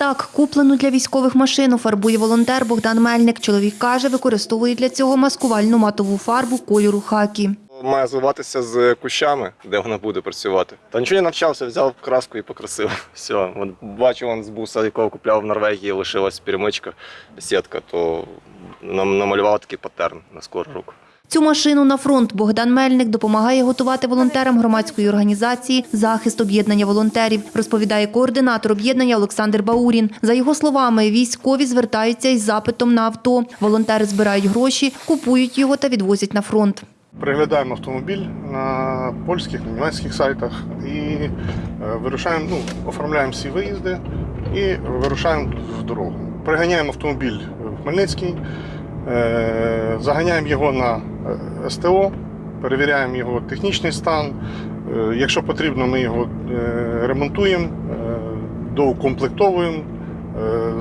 Так, куплену для військових машину фарбує волонтер Богдан Мельник. Чоловік каже, використовує для цього маскувальну матову фарбу кольору хакі. Має звиватися з кущами, де вона буде працювати. Та нічого не навчався, взяв краску і покрасив. Все, От бачу, он з буса, якого купляв в Норвегії, лишилась перемичка, сітка, то нам намалював такий паттерн на скору руку. Цю машину на фронт Богдан Мельник допомагає готувати волонтерам громадської організації Захист об'єднання волонтерів, розповідає координатор об'єднання Олександр Баурін. За його словами, військові звертаються із запитом на авто. Волонтери збирають гроші, купують його та відвозять на фронт. Переглядаємо автомобіль на польських, німецьких сайтах і е, вирушаємо, ну, оформляємо всі виїзди і вирушаємо в дорогу. Приганяємо автомобіль в Хмельницький, е, заганяємо його на е, СТО, перевіряємо його технічний стан. Е, Якщо потрібно, ми його е, ремонтуємо, доукомплектовуємо,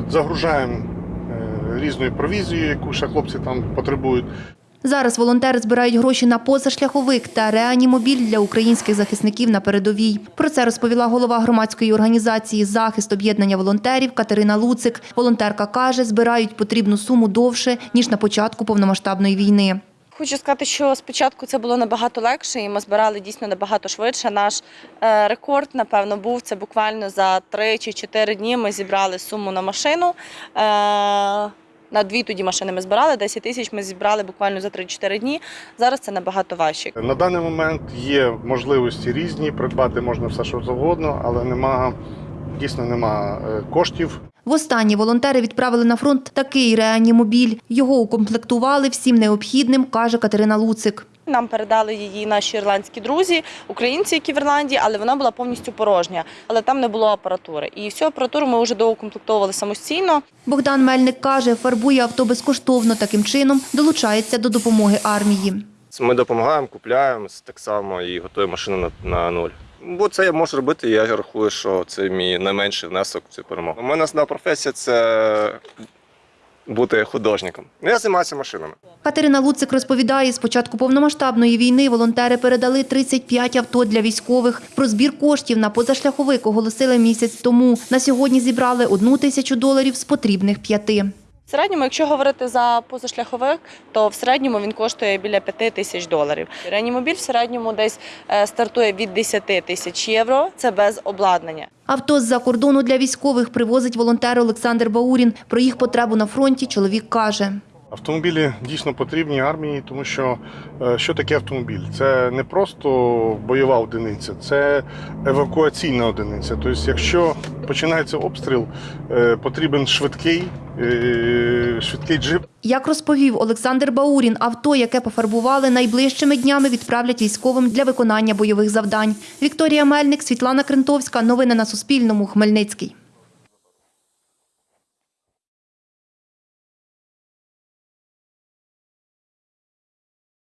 загружаємо різною провізією, яку ще хлопці там потребують. Зараз волонтери збирають гроші на позашляховик та реанімобіль для українських захисників на передовій. Про це розповіла голова громадської організації Захист об'єднання волонтерів Катерина Луцик. Волонтерка каже, збирають потрібну суму довше ніж на початку повномасштабної війни. Хочу сказати, що спочатку це було набагато легше, і ми збирали дійсно набагато швидше. Наш е, рекорд, напевно, був це буквально за 3 чи 4 дні. Ми зібрали суму на машину. На дві тоді машини ми збирали, 10 тисяч ми зібрали буквально за 3-4 дні. Зараз це набагато важче. На даний момент є можливості різні, придбати можна все, що завгодно, але нема, дійсно нема е, коштів. Востаннє волонтери відправили на фронт такий реанімобіль. Його укомплектували всім необхідним, каже Катерина Луцик. Нам передали її наші ірландські друзі, українці, які в Ірландії, але вона була повністю порожня. Але там не було апаратури. І всю апаратуру ми вже доукомплектовували самостійно. Богдан Мельник каже, фарбує авто безкоштовно. Таким чином долучається до допомоги армії. Ми допомагаємо, купляємо так само і готуємо машину на, на нуль. Бо це я можу робити, я рахую, що це мій найменший внесок в цю перемогу. У мене основна професія це бути художником. Я займаюся машинами. Катерина Луцик розповідає, з початку повномасштабної війни волонтери передали 35 авто для військових. Про збір коштів на позашляховик оголосили місяць тому. На сьогодні зібрали одну тисячу доларів з потрібних п'яти. В середньому, якщо говорити за позашляховик, то в середньому він коштує біля 5 тисяч доларів. Реанімобіль в середньому десь е, стартує від 10 тисяч євро. Це без обладнання. Авто з-за кордону для військових привозить волонтер Олександр Баурін. Про їх потребу на фронті чоловік каже. Автомобілі дійсно потрібні армії, тому що е, що таке автомобіль? Це не просто бойова одиниця, це евакуаційна одиниця. Тобто, якщо починається обстріл, е, потрібен швидкий, е, швидкий джип. Як розповів Олександр Баурін, авто, яке пофарбували, найближчими днями відправлять військовим для виконання бойових завдань. Вікторія Мельник, Світлана Крентовська. Новини на Суспільному. Хмельницький.